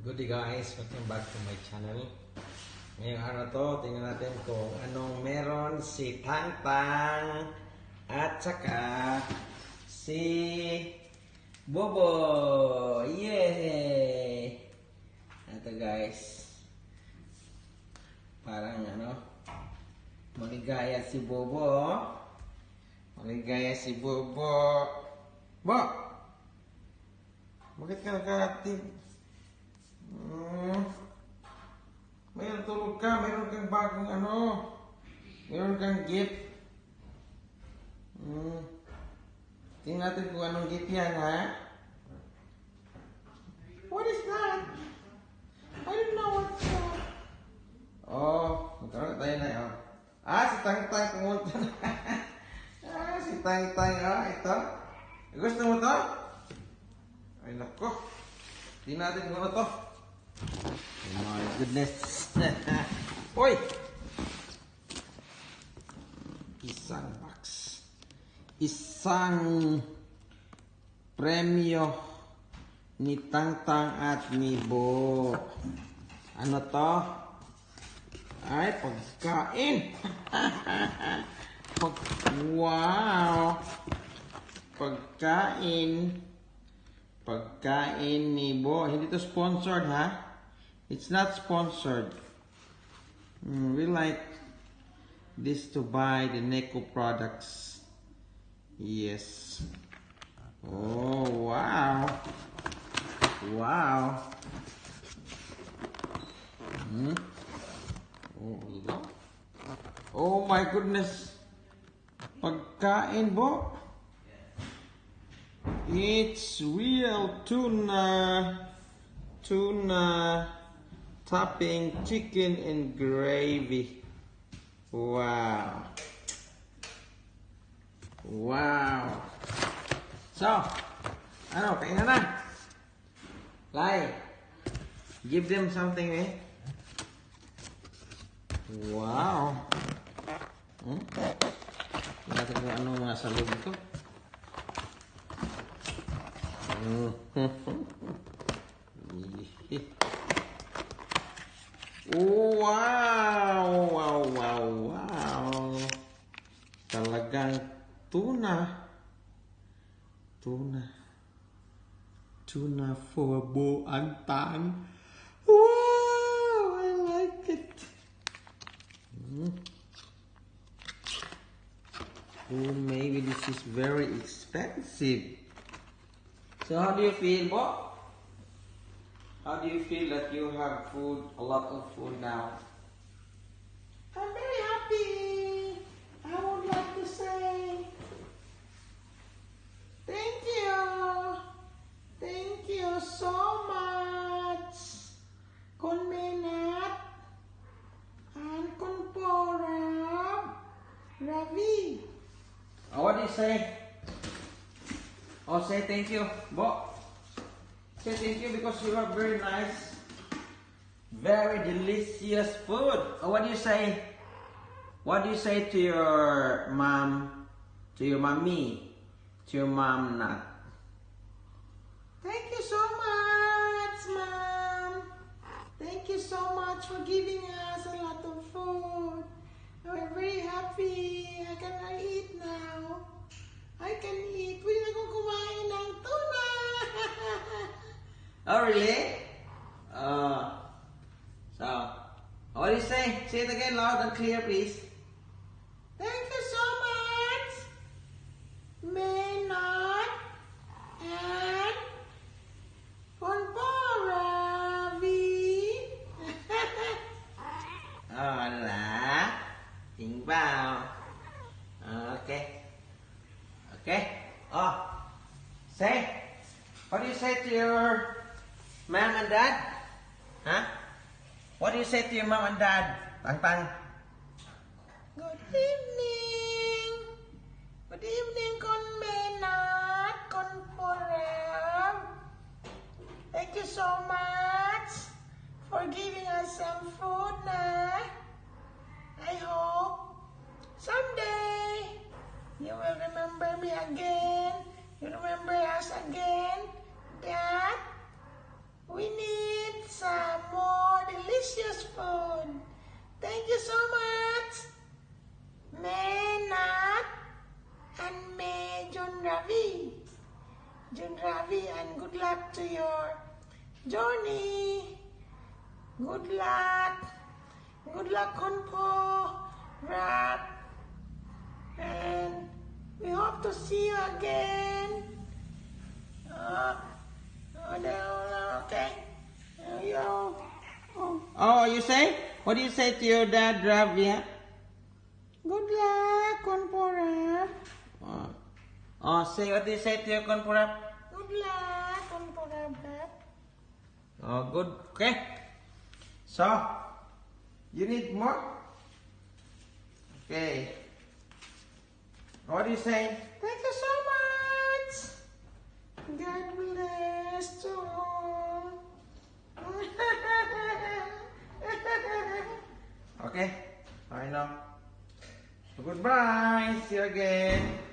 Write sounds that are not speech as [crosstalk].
Good day guys, welcome back to my channel. Ngayong araw to, tingnan natin kung anong meron si Tang Tang at saka si Bobo. Yay! Ito guys. Parang ano, maligaya si Bobo. Maligaya si Bobo. Bo! Bakit ka nakating? Hmm. Mayroon tulog ka, mayroon kang bagong ano, mayroon kang gift. Hmm. Tingnan natin kung anong gift yan, ha? What is that? I don't know what's that. Oh, magkaroon tayo na, oh. Ah, si Tang Tang pumunta na. [laughs] ah, si Tang Tang, oh, ito. Gusto mo to? Ay, nako. Tingnan natin kung ano to. Oh my goodness. [laughs] Hoy! Isang box. Isang premyo ni Tangtang at ni Bo. Ano to? Ay, pagkain. [laughs] Pag wow. Pagkain. Pagkain ni Bo. Hindi to sponsored, ha? It's not sponsored. Mm, we like this to buy the Neko products. Yes. Oh, wow. Wow. Hmm? Oh? Oh my goodness. Pagkain, Bo. It's real tuna, tuna topping chicken and gravy. Wow. Wow. So, ano, kainan na. like give them something eh. Wow. Hmm? Tingnan natin kung ano mga sa loob ito. Wow! Wow, wow, wow! Talagang tuna. Tuna. Tuna for Bo Antan. Wow! I like it. Mm. Oh, maybe this is very expensive. So how do you feel, Bo? How do you feel that you have food, a lot of food now? I'm very happy. I would like to say thank you. Thank you so much. Kun Menat and Kun Ravi. Oh, what do you say? Oh, say thank you, Bo. Say thank you because you have very nice, very delicious food. Oh, what do you say? What do you say to your mom, to your mommy, to your mom, not? Thank you so much, Mom. Thank you so much for giving us a lot of food. Oh, We're very happy. I can eat now. I can eat. Na akong kumain ng tuna. Oh, really? Uh, so, what do you say? Say it again loud and clear, please. Thank you so much, Menot and Ponporavi. [laughs] Oh, là Tiếng vào Ok Okay Oh Say What do you say to your mom and dad? Huh? What do you say to your mom and dad? Tăng Tăng Good evening. Good evening, Con Menot, Con Porav. Thank you so much for giving us some food na. I hope someday you will remember me again. You remember us again. some more delicious food. Thank you so much. May Nat and May Jun Ravi. Jun Ravi and good luck to your journey. Good luck. Good luck Konpo, Rap. And we hope to see you again. Uh, oh, no, okay. Uh, oh, Oh, you say? What do you say to your dad, Ravia? good luck, Kunpo, Rap. Oh. oh, say what do you say to your Konpurap? Good luck, Rap. Oh, good. Okay. So, you need more? Okay. What do you say? Thank you so much. God bless you Eh. Okay. I know. So goodbye. See you again.